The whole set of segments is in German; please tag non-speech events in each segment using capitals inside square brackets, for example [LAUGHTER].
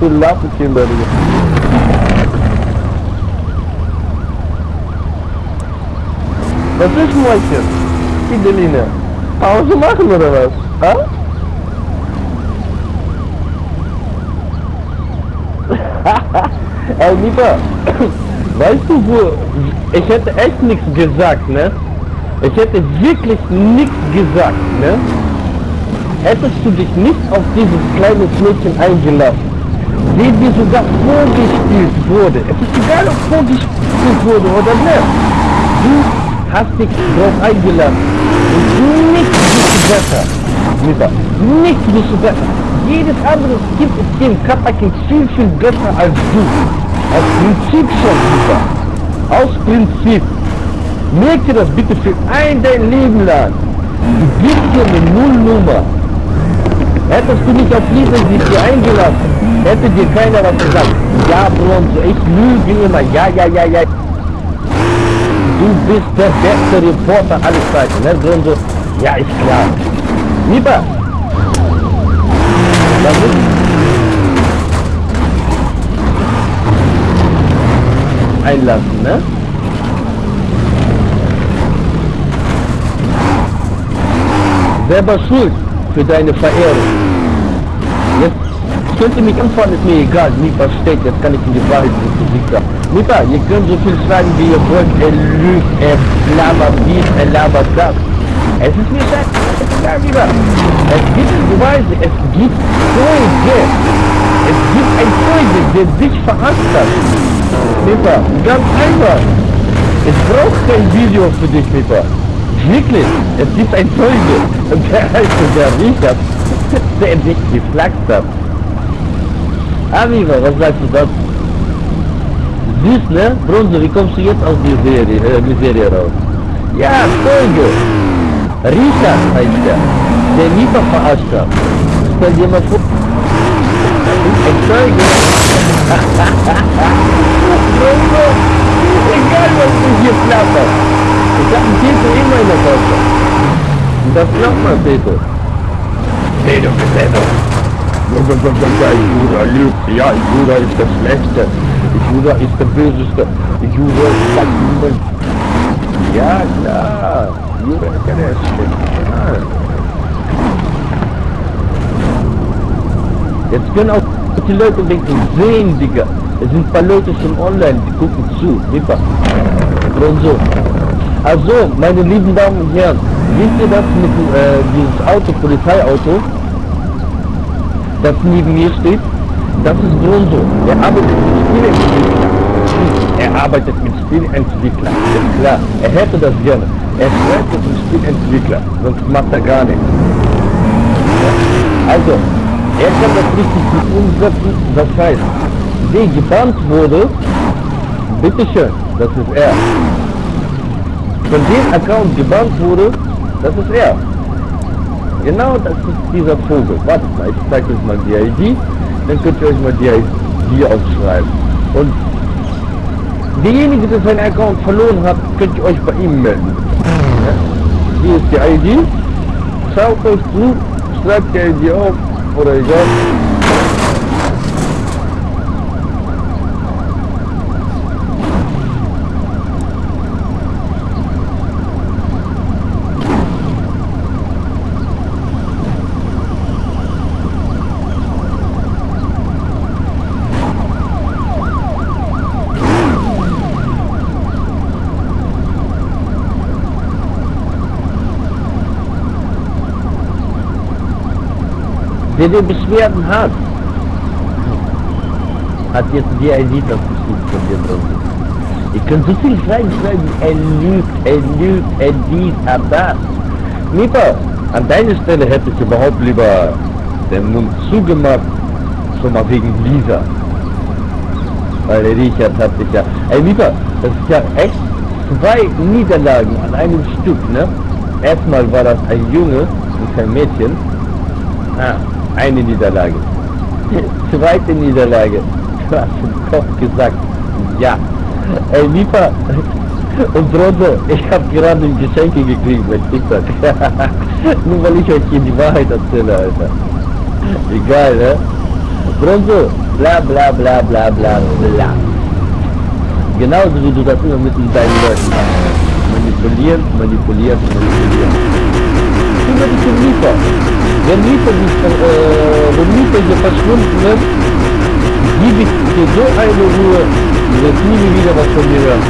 Da, Digga. Was ist Mäuschen? Fideline. Pause machen oder was? Ha? Ey, Lieber, weißt du wo, ich hätte echt nichts gesagt, ne? Ich hätte wirklich nichts gesagt, ne? Hättest du dich nicht auf dieses kleine Mädchen eingelassen, dem dir sogar vorgespielt wurde. Es ist egal, ob vorgespielt wurde oder nicht. Du hast dich drauf eingelassen. Und nichts bist du besser. Lieber, nichts bist du besser. Jedes andere gibt es dem Kapakin viel, viel besser als du. Aus Prinzip schon, lieber. Aus Prinzip. Merk dir das bitte für ein dein Leben lang. Du gibst dir eine Nullnummer. Hättest du mich auf diese sich hier eingelassen, hätte dir keiner was gesagt. Ja, Bronzo, ich lüge immer. Ja, ja, ja, ja. Du bist der beste Reporter aller Zeiten, ne, Bronzo? Ja, ist klar. Lieber. Das ist einlassen, ne? Selber schuld für deine Verehrung. Jetzt könnte mich umfahren, ist mir egal. Nipa steht, jetzt kann ich in die Wahrheit sagen. Nipa, ihr könnt so viel schreiben, wie ihr wollt. Er lügt, er labert dies, er labert das. Es ist mir scheißegal, lieber. Es gibt Beweise, es gibt Zeuge. Es gibt ein Zeuge, der dich verarscht hat. Nipa, ganz einfach. Ich brauche kein Video für dich, Nipa. Wirklich, es gibt ein Zeuge. Und der heißt der Richard, der dich geflaxt hat. Amigo, was sagst du dazu? Süß, ne? Bronze, wie kommst du jetzt aus der Serie, äh, Miserie raus? Ja, Zeuge. Richard heißt der. Der Mieter verarscht hat. Stell dir mal vor. Ein Zeuge. Bronze, egal was du hier plapperst. Ich hab einen Peter immer in der Tasche. Und das man, Peter. Peter, Peter. Lügt. Ja, Jura ist das Schlechte. Jura ist der Böseste. Jura ist das niemand. Ja, klar. Jura ist der Schlechte. Jetzt können auch die Leute denken, sehen, Digga. Es sind ein paar Leute schon online, die gucken zu. Lieber. Und so. Also, meine lieben Damen und Herren, wisst ihr das mit äh, dieses Auto, Polizeiauto, das neben mir steht? Das ist Bronzo. Er arbeitet mit Spieleentwickler. Er arbeitet mit Spielentwickler. Ist klar, er hätte das gerne. Er schreibt einen Spielentwickler, sonst macht er gar nichts. Also, er kann das richtig gut umsetzen. Das heißt, der gebannt wurde, bitteschön, das ist er von dem Account gebannt wurde, das ist er. Genau das ist dieser Vogel. Wartet mal, ich zeige euch mal die ID, dann könnt ihr euch mal die ID aufschreiben. Und derjenige, der seinen Account verloren hat, könnt ihr euch bei ihm melden. Hier ist die ID. Schaut euch zu, schreibt die ID auf oder egal. Der die Beschwerden hat, hat jetzt die ID das bestimmt von dir drin. Ihr könnt so viel schreiben, er lügt, er lügt, er dies, er das. Lieber, an deiner Stelle hätte ich überhaupt lieber den Mund zugemacht, schon mal wegen Lisa. Weil Richard hat sich ja, ey lieber, das ist ja echt zwei Niederlagen an einem Stück, ne? Erstmal war das ein Junge und kein Mädchen. Ah, eine Niederlage. Zweite Niederlage. Du hast im Kopf gesagt, ja. Ey, Liefer und Bronze, ich habe gerade Geschenke gekriegt bei TikTok. [LAUGHS] Nur weil ich euch hier die Wahrheit erzähle, Alter. Egal, ne? Bronze, bla bla bla bla bla bla. Genauso wie du das immer mit deinen Leuten machst. Manipulieren, manipulieren, manipulieren. Die. Wenn Liefer nicht, äh, wenn Liefer hier verschwunden gebe ich dir so eine Ruhe, du wirst nie wieder was von mir hören.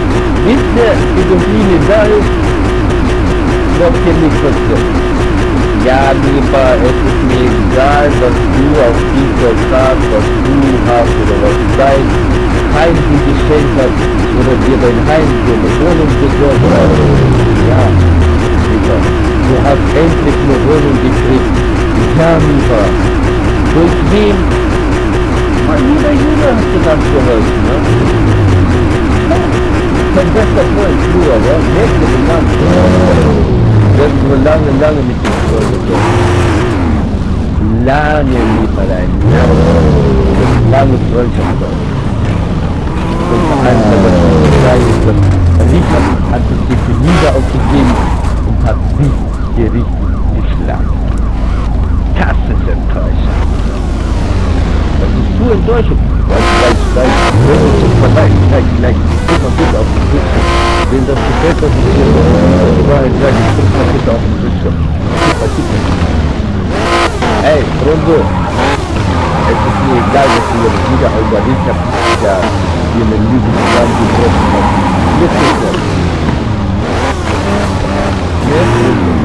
Bis der irgendwie da ist, wird hier nichts passieren. Ja, lieber, es ist mir egal, was du auf dieser Tag, was du hast oder was dein Heim dir geschenkt hat oder dir dein Heim für eine Wohnung besorgt hat. Ja, lieber, du hast endlich eine Wohnung gekriegt. Lieber, durch wen? Mein lieber Jude hat dir das geholfen, ne? Mein bester Freund, aber, jetzt mit dem Mann. Das ist nur lange, lange mit dem Freund. Lange Lieferlein. Lange Freundschaft. Und eines der besten Liefert hat sich die Liebe aufgegeben und hat sich hier richtig geschlagen. Das ist enttäuschend. Das ist zu enttäuschend. Gleich, gleich, gleich, gleich, gleich, gleich, guck mal bitte auf die Bildschirm. Wem das gefällt, was ich hier die Wahrheit sage, guck mal bitte auf den Bildschirm. Guck mal, guck mal. Ey, Rondo, es ist mir egal, dass du jetzt wieder überlegt hast, ja, dir eine Lüge zusammengebrochen hast. Jetzt ist es.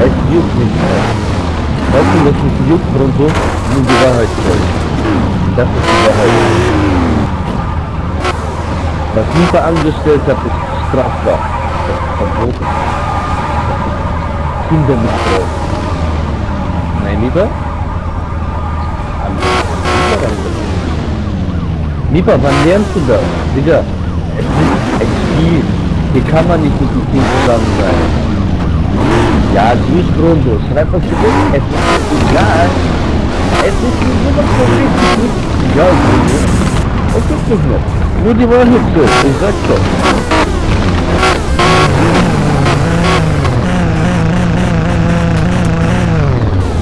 Es juckt nicht Weißt du, was mich juckt, Rondo? Nur die Wahrheit zählt. Das ist die Wahrheit. Was Liefer angestellt hat, ist strafbar. Das ist verboten. Kindermissbrauch. Nein, lieber? Lieber, wann lernst du das? Digga, es ist ein Spiel. Hier kann man nicht mit dem Team zusammen sein. Es ist nur so was von richtig. Ja, Bruno. Es ist nicht mehr. Nur die Wahrheit so, ich sag doch.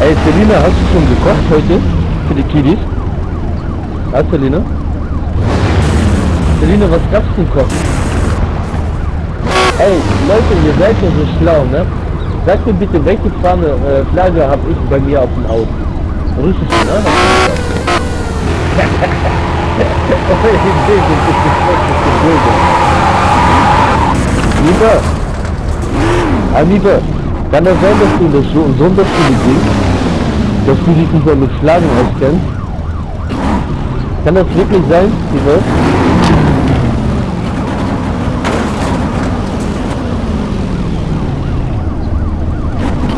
Ey, Selina, hast du schon gekocht heute? Für die Kiddies? Ja, Selina? Selina, was gab's zum Kochen? Ey, Leute, ihr seid ja so schlau, ne? Sag mir bitte, welche Fahne, äh, Flagge habe ich bei mir auf dem Auto? Russische, ne? [LAUGHS] Lieber, Lieber, kann das sein, dass du in der Sonderschule gehst, dass du dich nicht mehr mit Schlagen auskennst? Kann das wirklich sein, lieber?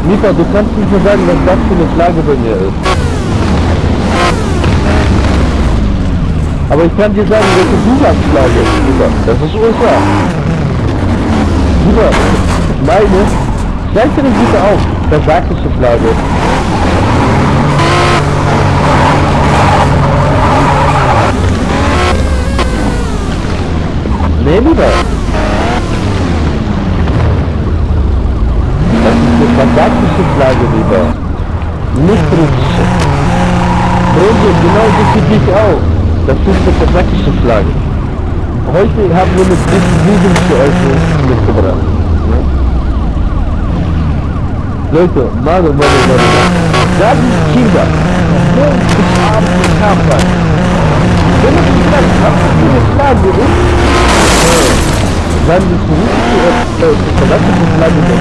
Lieber, du kannst nicht mehr sagen, was das für eine Flagge bei mir ist. Aber ich kann dir sagen, welche Zusatzlage ist. Das ist USA. Lieber, meine, zeig dir das bitte auf. Versagliche Flagge. Nee, lieber. Das Flagge, lieber. Nicht russische. Brüder, genau so sieht dich auch. Das ist eine Flagge. Heute haben wir mit diesem Video für euch mitgebracht. Leute, Mano, Mano, Mano. Da sind Kinder. Morgen bis abends im Kampf. Wenn du dich fragst, was das für eine Flagge ist, dann ist die russische, Flagge der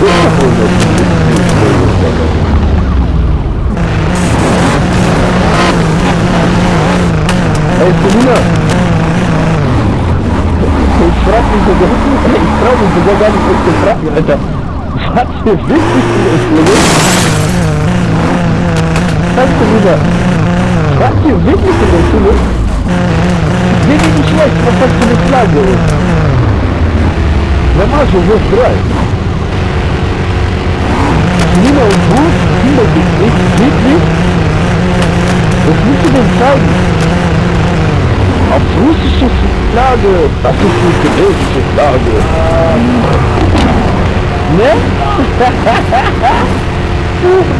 Das ist doch wohl nicht. Ey, Selina! Ich frag mich sogar, ich trau mich sogar gar nicht mit zu fragen, Alter. Was für wichtig ist das, Sagst du wieder, was für in der Schule? Mir geht nicht schlecht, was das für eine Flagge ist. Normal schon, wo ist drei? Selina und Buch, Kinder gibt nicht, wirklich? Was musst du denn zeigen? Auf russische Flagge. Das ist die chinesische Flagge. Ne? [LAUGHS]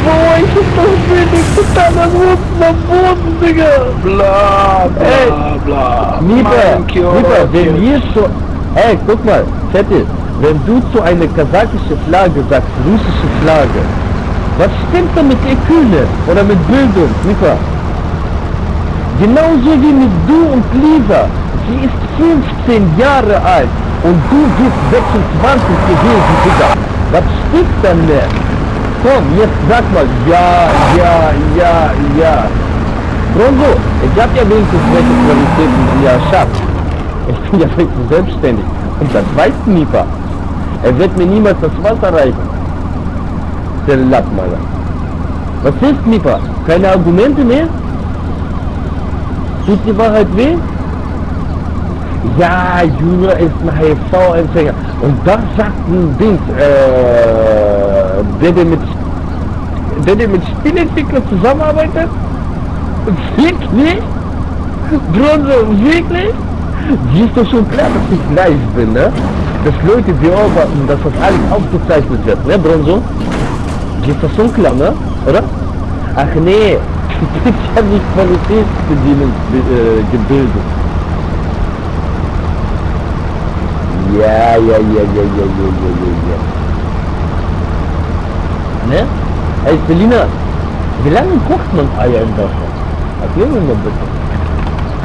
Boah, ich hab das wenigste totaler Runden am Boden, Digga. Bla, bla, Ey, bla. Lieber, lieber, wenn wir so... Ey, guck mal, Zettel, wenn du zu einer kasachische Flagge sagst, russische Flagge, was stimmt da mit Eküle oder mit Bildung, lieber? Genauso wie mit du und Lisa. Sie ist 15 Jahre alt und du bist 26 gewesen, Digga. Was stimmt dann mehr? Komm, jetzt sag mal, ja, ja, ja, ja. Bronzo, ich hab ja wenigstens welche Qualitäten die er schafft. Ich bin ja wenigstens selbstständig. Und das weiß Nipa. Er wird mir niemals das Wasser reichen. Der Lappmaler. Was ist Nipa? Keine Argumente mehr? Tut die Wahrheit weh? Ja, Junior ist ein HIV-Empfänger. Und das sagt ein Ding, äh, der, der mit, der, der mit Spielentwicklern zusammenarbeitet? Wirklich? Bronze, wirklich? Siehst du schon klar, dass ich live bin, ne? Dass Leute beobachten, dass das alles aufgezeichnet wird, ne, Bronzo? Ist das schon klar, ne? Oder? Ach nee, ich habe mich Qualitätsbedienung äh, gebildet. Ja, ja, ja, ja, ja, ja, ja, ja, Ne? Als Berliner, wie lange kocht man Eier in Deutschland? Erklären wir mal bitte.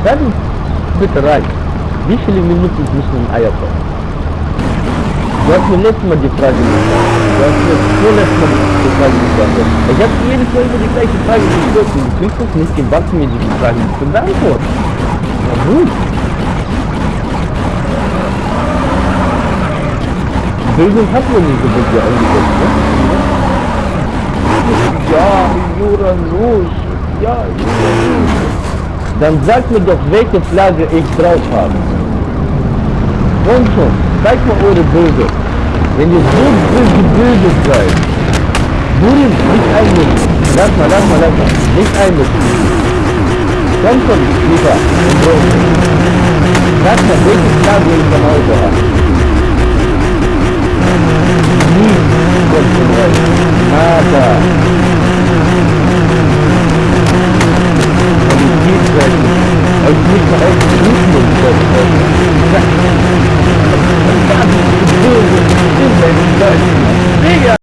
Sagen bitte rein, wie viele Minuten müssen ein Eier kochen? Du letztes Mal die Frage gestellt. Du hast mir vorletztes Mal die Frage gestellt. Ich habe jedes Mal immer die gleiche Frage gestellt. Und du kriegst es nicht gewachsen, mir die Frage zu beantworten. Na gut. Bildung hat man nicht so wirklich eingesetzt, ne? Ja, Jura los. Ja, Jura los. Dann sag mir doch, welche Flagge ich drauf habe. Und schon, Zeig mal eure Böse. Wenn ihr so schön gebildet seid, Burim, nicht einmischen. Lass mal, lass mal, lass mal. Nicht einmischen. Dann komm ich So. Lass mal, welches Lager ich von heute habe. Nie kommt von euch. Nada. Qualitätswerken. Euch nicht verrecken, nicht nur mit euch. Obrigado.